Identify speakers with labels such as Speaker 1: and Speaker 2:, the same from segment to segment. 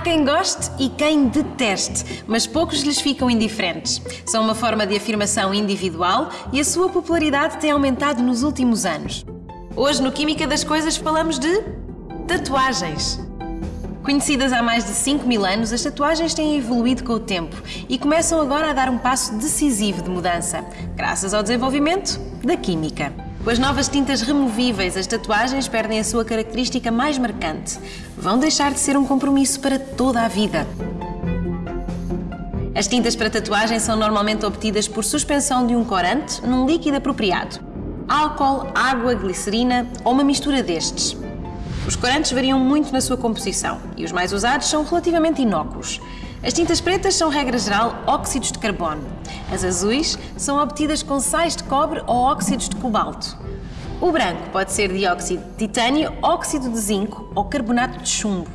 Speaker 1: quem goste e quem deteste, mas poucos lhes ficam indiferentes. São uma forma de afirmação individual e a sua popularidade tem aumentado nos últimos anos. Hoje, no Química das Coisas, falamos de tatuagens. Conhecidas há mais de 5 mil anos, as tatuagens têm evoluído com o tempo e começam agora a dar um passo decisivo de mudança, graças ao desenvolvimento da química. Com as novas tintas removíveis, as tatuagens perdem a sua característica mais marcante. Vão deixar de ser um compromisso para toda a vida. As tintas para tatuagem são normalmente obtidas por suspensão de um corante num líquido apropriado álcool, água, glicerina ou uma mistura destes. Os corantes variam muito na sua composição e os mais usados são relativamente inócuos. As tintas pretas são, regra geral, óxidos de carbono. As azuis são obtidas com sais de cobre ou óxidos de cobalto. O branco pode ser dióxido de titânio, óxido de zinco ou carbonato de chumbo.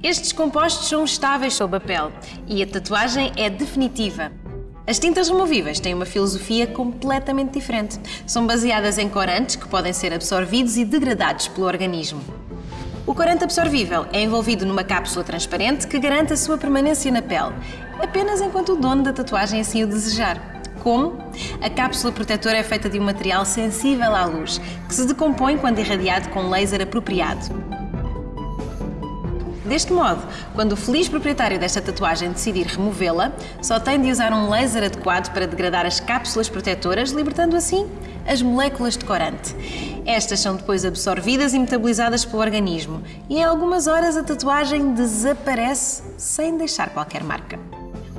Speaker 1: Estes compostos são estáveis sob a pele e a tatuagem é definitiva. As tintas removíveis têm uma filosofia completamente diferente. São baseadas em corantes que podem ser absorvidos e degradados pelo organismo. O corante absorvível é envolvido numa cápsula transparente que garante a sua permanência na pele, apenas enquanto o dono da tatuagem assim o desejar. Como? A cápsula protetora é feita de um material sensível à luz, que se decompõe quando irradiado com um laser apropriado. Deste modo, quando o feliz proprietário desta tatuagem decidir removê-la, só tem de usar um laser adequado para degradar as cápsulas protetoras, libertando assim as moléculas de corante. Estas são depois absorvidas e metabolizadas pelo organismo e em algumas horas a tatuagem desaparece sem deixar qualquer marca.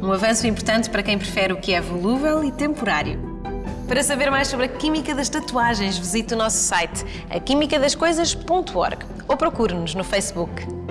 Speaker 1: Um avanço importante para quem prefere o que é volúvel e temporário. Para saber mais sobre a química das tatuagens, visite o nosso site, aquimicadascoisas.org ou procure-nos no Facebook.